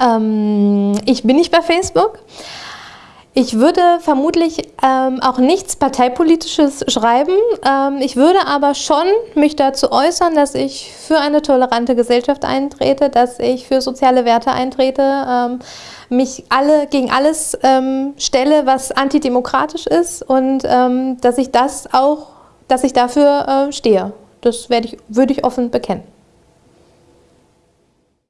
Ähm, ich bin nicht bei Facebook. Ich würde vermutlich ähm, auch nichts Parteipolitisches schreiben. Ähm, ich würde aber schon mich dazu äußern, dass ich für eine tolerante Gesellschaft eintrete, dass ich für soziale Werte eintrete, ähm, mich alle gegen alles ähm, stelle, was antidemokratisch ist und ähm, dass ich das auch, dass ich dafür äh, stehe. Das ich, würde ich offen bekennen.